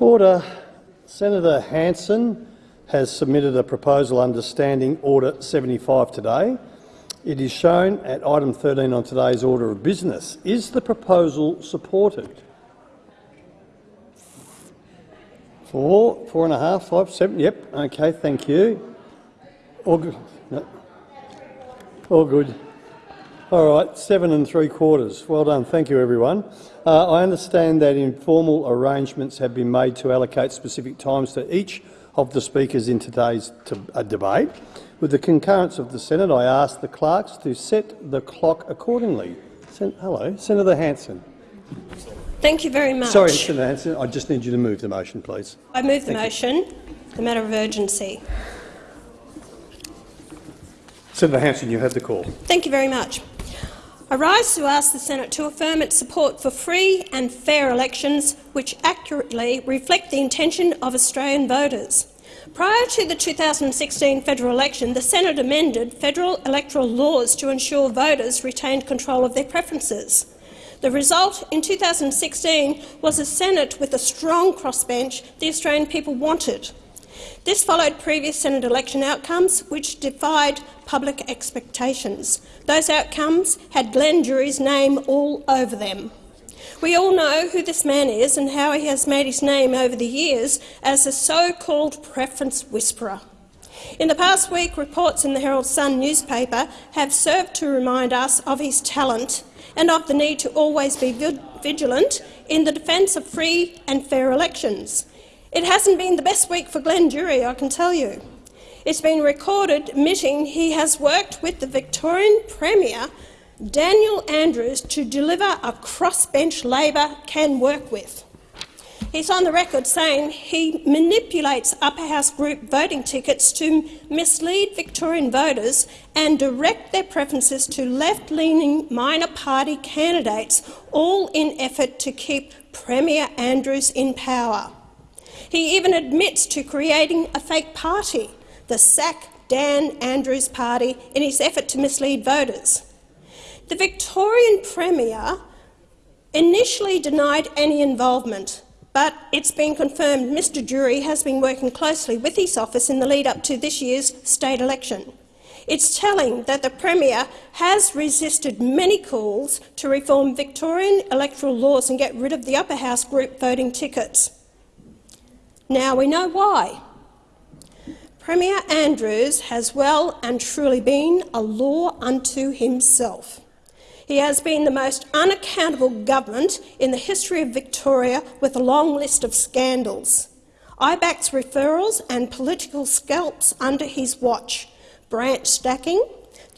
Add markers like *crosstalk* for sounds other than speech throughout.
Order. Senator Hanson has submitted a proposal under Standing Order 75 today. It is shown at item 13 on today's order of business. Is the proposal supported? Four, four and a half, five, seven. Yep. Okay. Thank you. All good. No. All good. All right. Seven and three quarters. Well done. Thank you, everyone. Uh, I understand that informal arrangements have been made to allocate specific times to each of the speakers in today's uh, debate. With the concurrence of the Senate, I ask the clerks to set the clock accordingly. Sen Hello, Senator Hanson. Thank you very much. Sorry, Senator Hanson. I just need you to move the motion, please. I move the Thank motion. You. The matter of urgency. Senator Hanson, you have the call. Thank you very much. I rise to ask the Senate to affirm its support for free and fair elections which accurately reflect the intention of Australian voters. Prior to the 2016 federal election, the Senate amended federal electoral laws to ensure voters retained control of their preferences. The result in 2016 was a Senate with a strong crossbench the Australian people wanted. This followed previous Senate election outcomes which defied public expectations. Those outcomes had Glenn Druery's name all over them. We all know who this man is and how he has made his name over the years as a so-called preference whisperer. In the past week, reports in the Herald Sun newspaper have served to remind us of his talent and of the need to always be vigilant in the defence of free and fair elections. It hasn't been the best week for Glenn Druery, I can tell you. It's been recorded admitting he has worked with the Victorian Premier, Daniel Andrews, to deliver a crossbench Labor can work with. He's on the record saying he manipulates upper house group voting tickets to mislead Victorian voters and direct their preferences to left-leaning minor party candidates, all in effort to keep Premier Andrews in power. He even admits to creating a fake party, the Sack Dan Andrews Party, in his effort to mislead voters. The Victorian Premier initially denied any involvement, but it's been confirmed Mr Druery has been working closely with his office in the lead-up to this year's state election. It's telling that the Premier has resisted many calls to reform Victorian electoral laws and get rid of the upper house group voting tickets. Now we know why. Premier Andrews has well and truly been a law unto himself. He has been the most unaccountable government in the history of Victoria with a long list of scandals. IBAC's referrals and political scalps under his watch, branch stacking,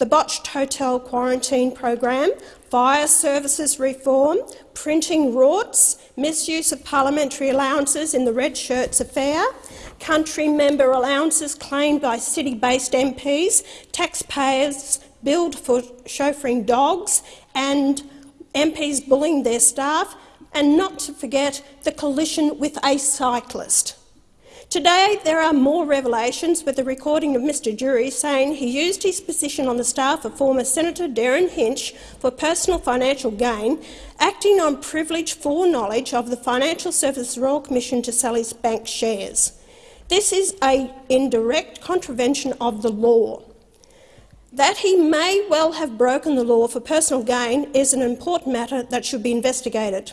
the botched hotel quarantine program, fire services reform, printing rorts, misuse of parliamentary allowances in the Red Shirts affair, country member allowances claimed by city-based MPs, taxpayers billed for chauffeuring dogs and MPs bullying their staff, and not to forget the collision with a cyclist. Today, there are more revelations with the recording of Mr Druery saying he used his position on the staff of former Senator Derryn Hinch for personal financial gain, acting on privileged foreknowledge of the Financial Services Royal Commission to sell his bank shares. This is a indirect contravention of the law. That he may well have broken the law for personal gain is an important matter that should be investigated.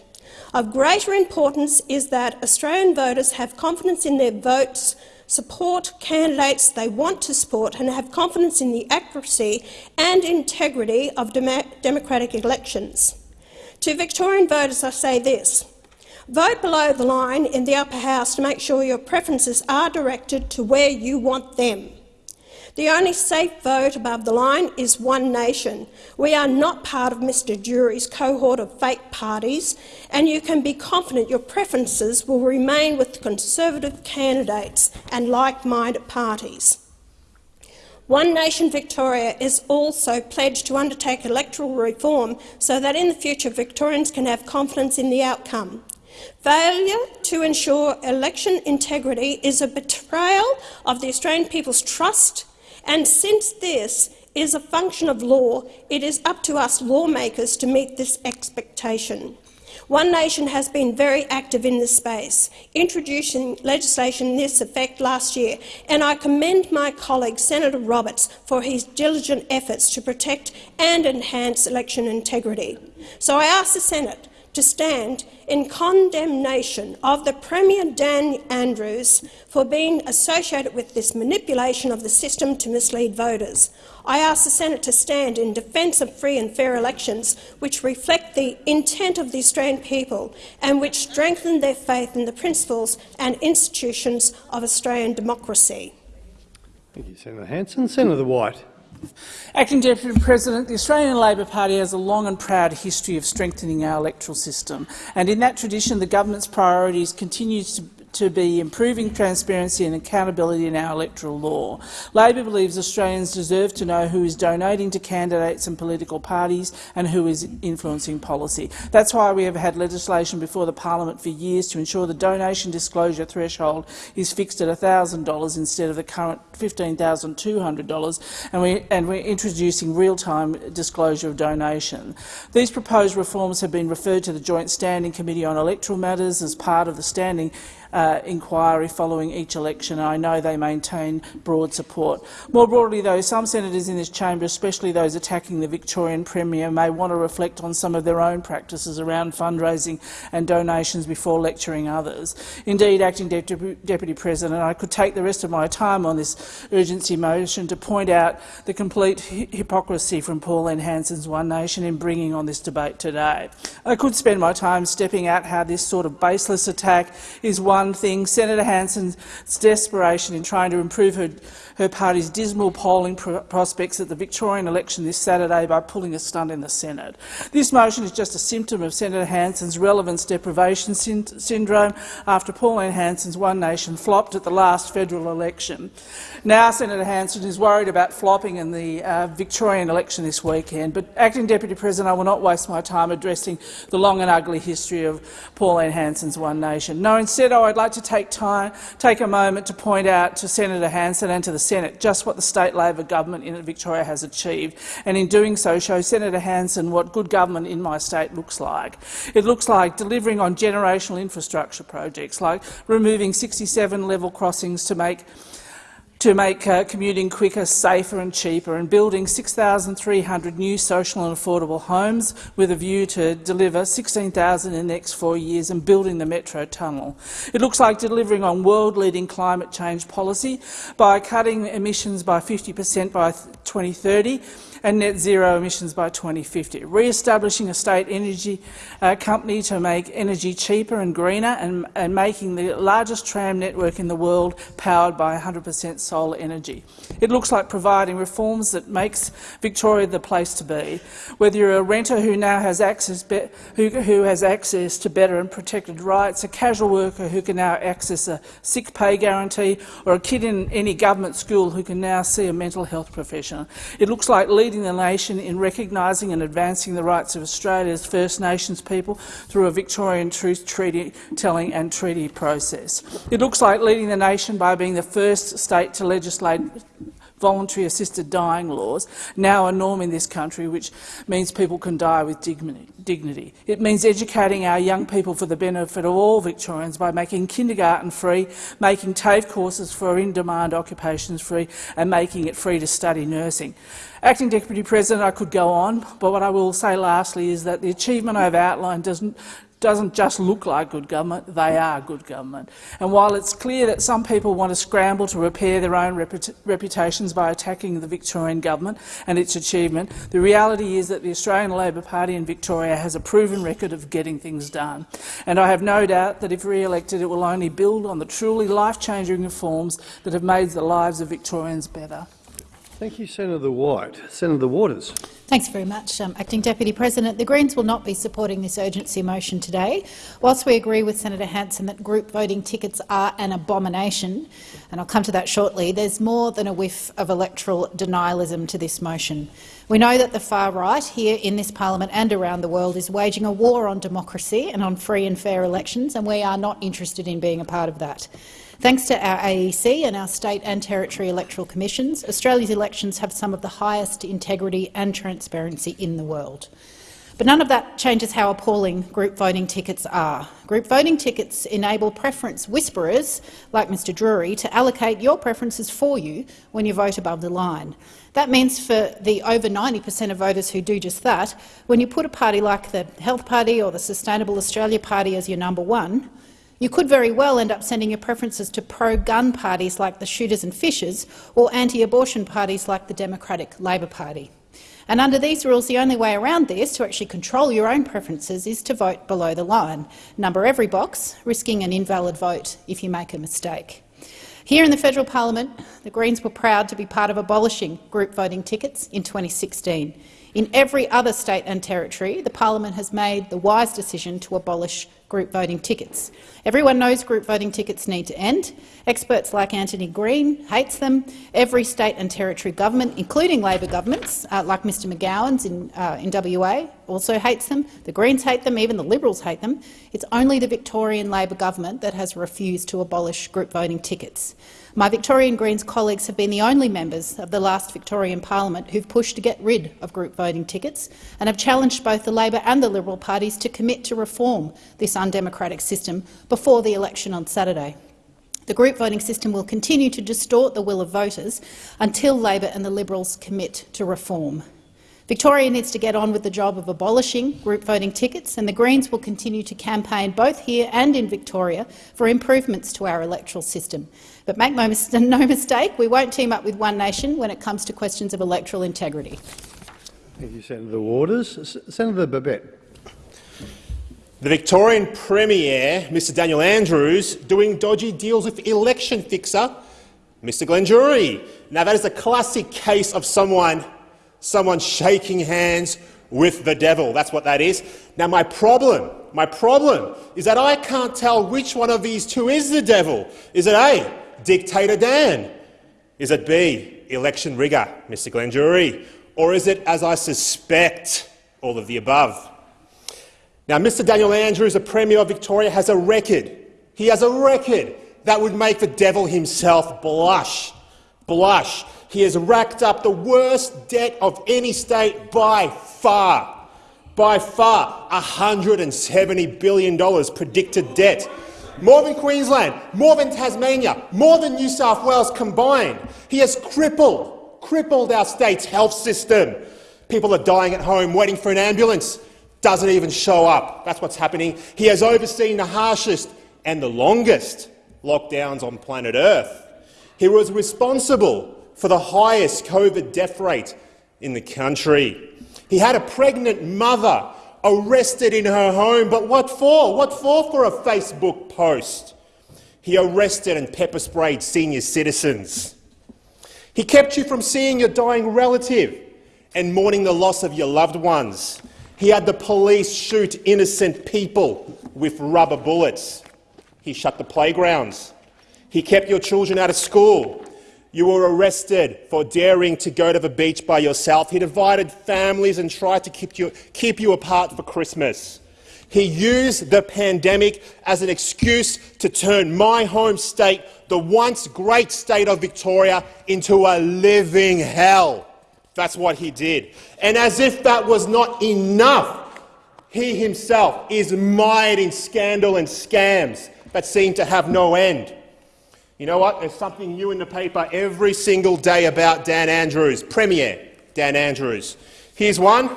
Of greater importance is that Australian voters have confidence in their votes, support candidates they want to support and have confidence in the accuracy and integrity of dem democratic elections. To Victorian voters I say this. Vote below the line in the upper house to make sure your preferences are directed to where you want them. The only safe vote above the line is One Nation. We are not part of Mr Druery's cohort of fake parties, and you can be confident your preferences will remain with Conservative candidates and like-minded parties. One Nation Victoria is also pledged to undertake electoral reform so that in the future Victorians can have confidence in the outcome. Failure to ensure election integrity is a betrayal of the Australian people's trust and since this is a function of law, it is up to us lawmakers to meet this expectation. One Nation has been very active in this space, introducing legislation in this effect last year, and I commend my colleague Senator Roberts for his diligent efforts to protect and enhance election integrity. So I ask the Senate to stand in condemnation of the Premier Dan Andrews for being associated with this manipulation of the system to mislead voters. I ask the Senate to stand in defence of free and fair elections which reflect the intent of the Australian people and which strengthen their faith in the principles and institutions of Australian democracy. Thank you, Senator Hanson. Senator White. Acting Deputy President, the Australian Labor Party has a long and proud history of strengthening our electoral system, and in that tradition the government's priorities continue to to be improving transparency and accountability in our electoral law. Labor believes Australians deserve to know who is donating to candidates and political parties and who is influencing policy. That's why we have had legislation before the parliament for years to ensure the donation disclosure threshold is fixed at $1,000 instead of the current $15,200, and, we, and we're introducing real-time disclosure of donation. These proposed reforms have been referred to the Joint Standing Committee on Electoral Matters as part of the Standing uh, inquiry following each election. And I know they maintain broad support. More broadly, though, some senators in this chamber, especially those attacking the Victorian Premier, may want to reflect on some of their own practices around fundraising and donations before lecturing others. Indeed, Acting Deputy, Deputy President, I could take the rest of my time on this urgency motion to point out the complete hypocrisy from Pauline Hanson's One Nation in bringing on this debate today. I could spend my time stepping out how this sort of baseless attack is one one thing, Senator Hanson's desperation in trying to improve her, her party's dismal polling pr prospects at the Victorian election this Saturday by pulling a stunt in the Senate. This motion is just a symptom of Senator Hanson's relevance deprivation sy syndrome after Pauline Hanson's One Nation flopped at the last federal election. Now Senator Hanson is worried about flopping in the uh, Victorian election this weekend, but Acting Deputy President, I will not waste my time addressing the long and ugly history of Pauline Hanson's One Nation. No, instead I I'd like to take, time, take a moment to point out to Senator Hanson and to the Senate just what the state Labor government in Victoria has achieved, and in doing so show Senator Hanson what good government in my state looks like. It looks like delivering on generational infrastructure projects, like removing 67 level crossings to make to make uh, commuting quicker, safer and cheaper, and building 6,300 new social and affordable homes with a view to deliver 16,000 in the next four years and building the Metro Tunnel. It looks like delivering on world-leading climate change policy by cutting emissions by 50 per cent by 2030 and net zero emissions by 2050, re-establishing a state energy uh, company to make energy cheaper and greener and, and making the largest tram network in the world powered by 100 per cent solar energy. It looks like providing reforms that makes Victoria the place to be. Whether you're a renter who now has access, who, who has access to better and protected rights, a casual worker who can now access a sick pay guarantee, or a kid in any government school who can now see a mental health professional. It looks like leading the nation in recognising and advancing the rights of Australia's First Nations people through a Victorian truth treaty telling and treaty process. It looks like leading the nation by being the first state to legislate voluntary assisted dying laws, now a norm in this country, which means people can die with dignity. It means educating our young people for the benefit of all Victorians by making kindergarten free, making TAFE courses for in-demand occupations free and making it free to study nursing. Acting Deputy President, I could go on, but what I will say lastly is that the achievement I have outlined doesn't doesn't just look like good government, they are good government. And while it's clear that some people want to scramble to repair their own reput reputations by attacking the Victorian government and its achievement, the reality is that the Australian Labor Party in Victoria has a proven record of getting things done. And I have no doubt that if re-elected it will only build on the truly life-changing reforms that have made the lives of Victorians better. Thank you, Senator White. Senator Waters. Thanks very much, um, Acting Deputy President. The Greens will not be supporting this urgency motion today. Whilst we agree with Senator Hanson that group voting tickets are an abomination, and I'll come to that shortly, there's more than a whiff of electoral denialism to this motion. We know that the far right, here in this parliament and around the world, is waging a war on democracy and on free and fair elections, and we are not interested in being a part of that. Thanks to our AEC and our state and territory electoral commissions, Australia's elections have some of the highest integrity and transparency in the world. But none of that changes how appalling group voting tickets are. Group voting tickets enable preference whisperers, like Mr Druery, to allocate your preferences for you when you vote above the line. That means for the over 90 per cent of voters who do just that, when you put a party like the Health Party or the Sustainable Australia Party as your number one, you could very well end up sending your preferences to pro-gun parties like the Shooters and Fishers or anti-abortion parties like the Democratic Labor Party. And under these rules, the only way around this, to actually control your own preferences, is to vote below the line. Number every box, risking an invalid vote if you make a mistake. Here in the federal parliament, the Greens were proud to be part of abolishing group voting tickets in 2016. In every other state and territory, the parliament has made the wise decision to abolish group voting tickets. Everyone knows group voting tickets need to end. Experts like Anthony Green hates them. Every state and territory government, including Labor governments, uh, like Mr McGowan's in, uh, in WA, also hates them. The Greens hate them, even the Liberals hate them. It's only the Victorian Labor government that has refused to abolish group voting tickets. My Victorian Greens colleagues have been the only members of the last Victorian parliament who've pushed to get rid of group voting tickets and have challenged both the Labor and the Liberal parties to commit to reform this undemocratic system before the election on Saturday. The group voting system will continue to distort the will of voters until Labor and the Liberals commit to reform. Victoria needs to get on with the job of abolishing group voting tickets, and the Greens will continue to campaign both here and in Victoria for improvements to our electoral system. But make no, *laughs* no mistake, we won't team up with One Nation when it comes to questions of electoral integrity. Thank you, Senator Waters. Senator Babet. The Victorian Premier, Mr Daniel Andrews, doing dodgy deals with election fixer Mr Glenn Druery. Now, that is a classic case of someone someone shaking hands with the devil. That's what that is. Now, my problem, my problem is that I can't tell which one of these two is the devil. Is it A, Dictator Dan? Is it B, election rigger, Mr Glenn Druery? Or is it, as I suspect, all of the above? Now, Mr Daniel Andrews, the Premier of Victoria, has a record. He has a record that would make the devil himself blush. Blush. He has racked up the worst debt of any state by far. By far, $170 billion predicted debt. More than Queensland, more than Tasmania, more than New South Wales combined. He has crippled, crippled our state's health system. People are dying at home waiting for an ambulance. Doesn't even show up. That's what's happening. He has overseen the harshest and the longest lockdowns on planet Earth. He was responsible for the highest COVID death rate in the country. He had a pregnant mother arrested in her home, but what for? What for for a Facebook post? He arrested and pepper sprayed senior citizens. He kept you from seeing your dying relative and mourning the loss of your loved ones. He had the police shoot innocent people with rubber bullets. He shut the playgrounds. He kept your children out of school. You were arrested for daring to go to the beach by yourself. He divided families and tried to keep you, keep you apart for Christmas. He used the pandemic as an excuse to turn my home state, the once great state of Victoria, into a living hell. That's what he did. And as if that was not enough, he himself is mired in scandal and scams that seem to have no end. You know what? There's something new in the paper every single day about Dan Andrews, Premier Dan Andrews. Here's one.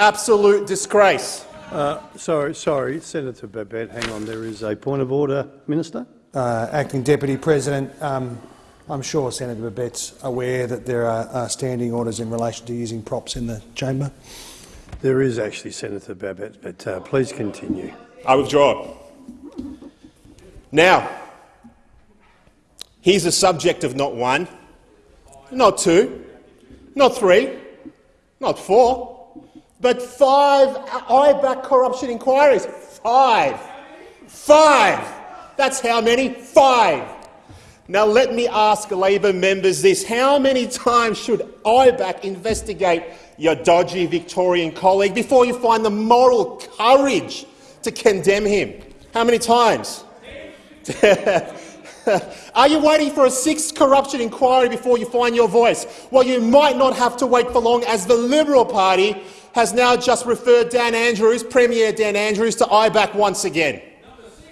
Absolute disgrace. Uh, sorry, sorry, Senator Babet, hang on. There is a point of order, Minister. Uh, Acting Deputy President, um, I'm sure Senator Babet's aware that there are uh, standing orders in relation to using props in the chamber. There is actually, Senator Babet, but uh, please continue. I withdraw. Now, He's the subject of not one, not two, not three, not four, but five IBAC corruption inquiries. Five. Five. That's how many? Five. Now let me ask Labor members this. How many times should IBAC investigate your dodgy Victorian colleague before you find the moral courage to condemn him? How many times? *laughs* *laughs* Are you waiting for a sixth corruption inquiry before you find your voice? Well, you might not have to wait for long, as the Liberal Party has now just referred Dan Andrews, Premier Dan Andrews, to IBAC once again.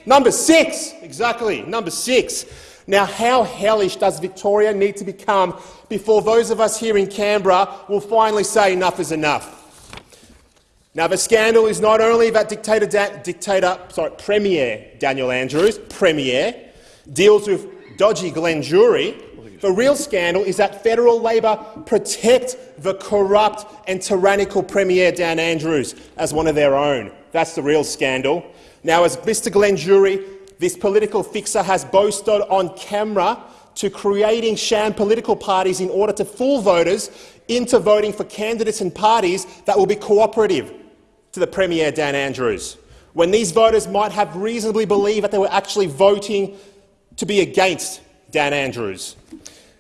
Number six, exactly, number six. Now, how hellish does Victoria need to become before those of us here in Canberra will finally say enough is enough? Now, the scandal is not only that dictator, dictator sorry, Premier Daniel Andrews, Premier, deals with dodgy Glenn Druery. The real scandal is that federal Labor protect the corrupt and tyrannical Premier Dan Andrews as one of their own. That's the real scandal. Now, as Mr Glenn Druery, this political fixer has boasted on camera to creating sham political parties in order to fool voters into voting for candidates and parties that will be cooperative to the Premier Dan Andrews, when these voters might have reasonably believed that they were actually voting to be against Dan Andrews.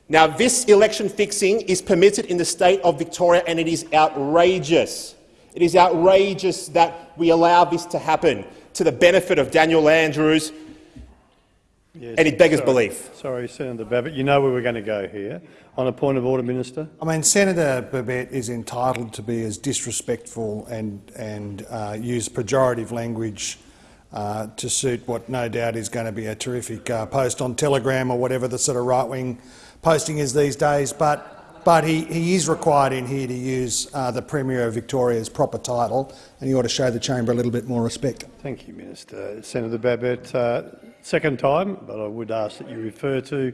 Now, this election fixing is permitted in the state of Victoria, and it is outrageous. It is outrageous that we allow this to happen to the benefit of Daniel Andrews, Yes, and it beggars sorry. belief. Sorry, Senator Babet. You know where we're going to go here. On a point of order, Minister. I mean, Senator Babet is entitled to be as disrespectful and, and uh, use pejorative language uh, to suit what no doubt is going to be a terrific uh, post on Telegram or whatever the sort of right-wing posting is these days. But, but he, he is required in here to use uh, the Premier of Victoria's proper title, and he ought to show the chamber a little bit more respect. Thank you, Minister. Senator Babet, uh, second time, but I would ask that you refer to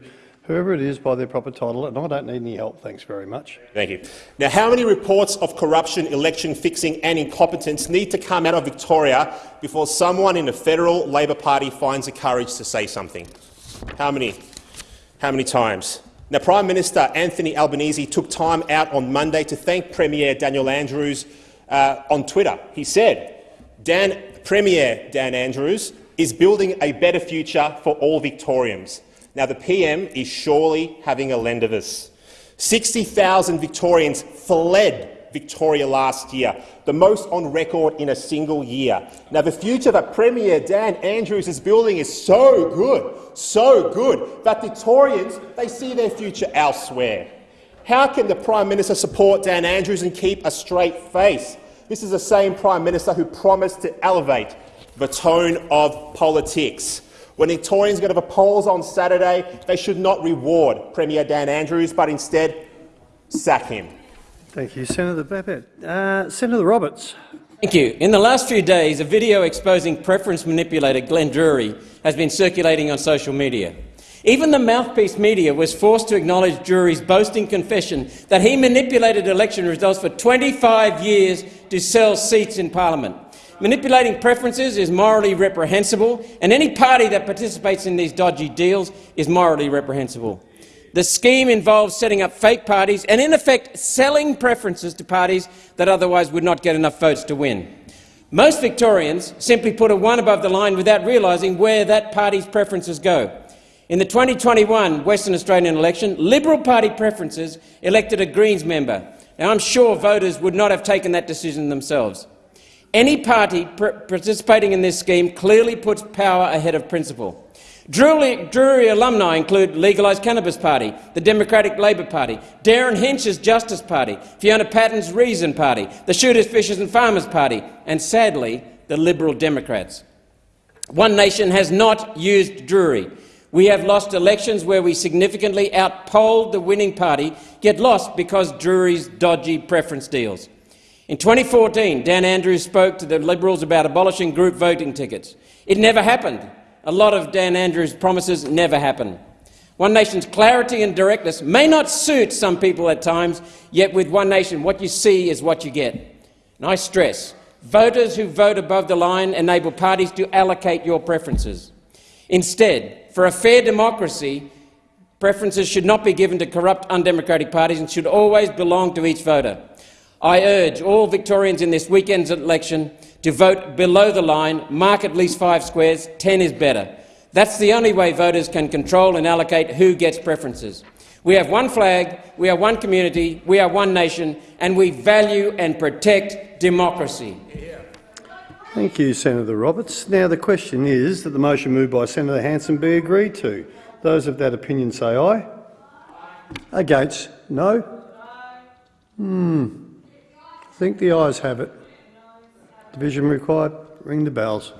whoever it is by their proper title, and I don't need any help. Thanks very much. Thank you. Now, how many reports of corruption, election fixing and incompetence need to come out of Victoria before someone in the federal Labor Party finds the courage to say something? How many? How many times? Now, Prime Minister Anthony Albanese took time out on Monday to thank Premier Daniel Andrews uh, on Twitter. He said, Dan, Premier Dan Andrews is building a better future for all Victorians. Now, the PM is surely having a lend of us. 60,000 Victorians fled Victoria last year, the most on record in a single year. Now, the future that Premier Dan Andrews is building is so good, so good, that Victorians they see their future elsewhere. How can the Prime Minister support Dan Andrews and keep a straight face? This is the same Prime Minister who promised to elevate the tone of politics. When Victorians go to the polls on Saturday, they should not reward Premier Dan Andrews, but instead sack him. Thank you, Senator Babet. Uh, Senator Roberts. Thank you. In the last few days, a video exposing preference manipulator Glenn Druery has been circulating on social media. Even the mouthpiece media was forced to acknowledge Druery's boasting confession that he manipulated election results for 25 years to sell seats in parliament. Manipulating preferences is morally reprehensible, and any party that participates in these dodgy deals is morally reprehensible. The scheme involves setting up fake parties and, in effect, selling preferences to parties that otherwise would not get enough votes to win. Most Victorians simply put a one above the line without realising where that party's preferences go. In the 2021 Western Australian election, Liberal Party preferences elected a Greens member. Now, I'm sure voters would not have taken that decision themselves. Any party participating in this scheme clearly puts power ahead of principle. Druery, Druery, alumni include Legalised Cannabis Party, the Democratic Labor Party, Derryn Hinch's Justice Party, Fiona Patten's Reason Party, the Shooters, Fishers and Farmers Party, and sadly, the Liberal Democrats. One Nation has not used Druery. We have lost elections where we significantly outpolled the winning party, yet lost because Druery's dodgy preference deals. In 2014, Dan Andrews spoke to the Liberals about abolishing group voting tickets. It never happened. A lot of Dan Andrews' promises never happen. One Nation's clarity and directness may not suit some people at times, yet with One Nation, what you see is what you get. And I stress, voters who vote above the line enable parties to allocate your preferences. Instead, for a fair democracy, preferences should not be given to corrupt, undemocratic parties and should always belong to each voter. I urge all Victorians in this weekend's election to vote below the line, mark at least five squares, 10 is better. That's the only way voters can control and allocate who gets preferences. We have one flag, we are one community, we are one nation, and we value and protect democracy. Thank you, Senator Roberts. Now the question is that the motion moved by Senator Hanson be agreed to. Those of that opinion say aye. Against? No? Hmm. Think the ayes have it. Division required. Ring the bells.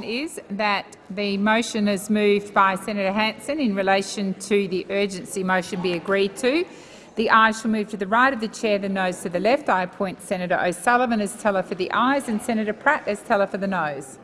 Is that the motion is moved by Senator Hanson in relation to the urgency motion be agreed to. The ayes shall move to the right of the chair, the noes to the left. I appoint Senator O'Sullivan as teller for the ayes and Senator Pratt as teller for the noes.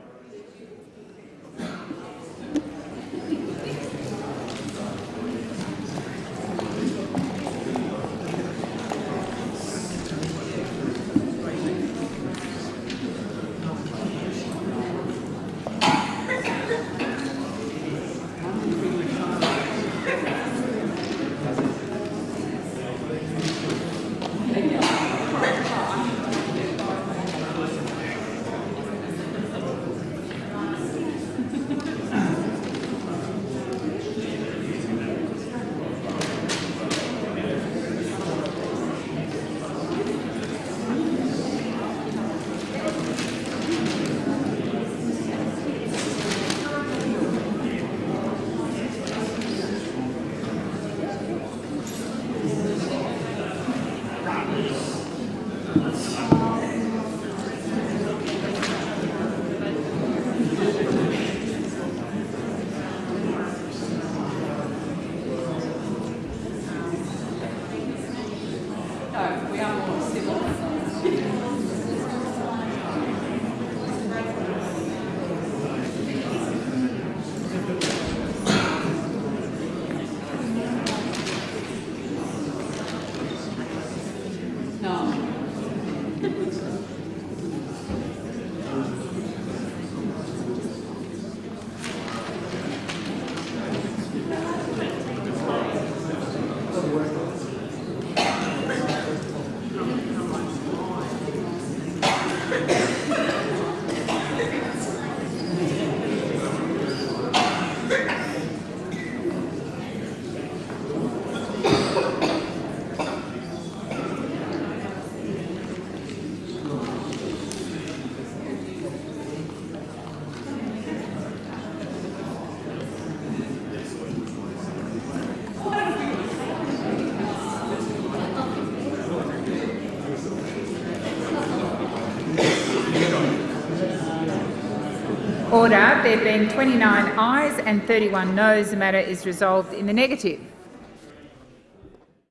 Order. There being 29 ayes and 31 noes, the matter is resolved in the negative.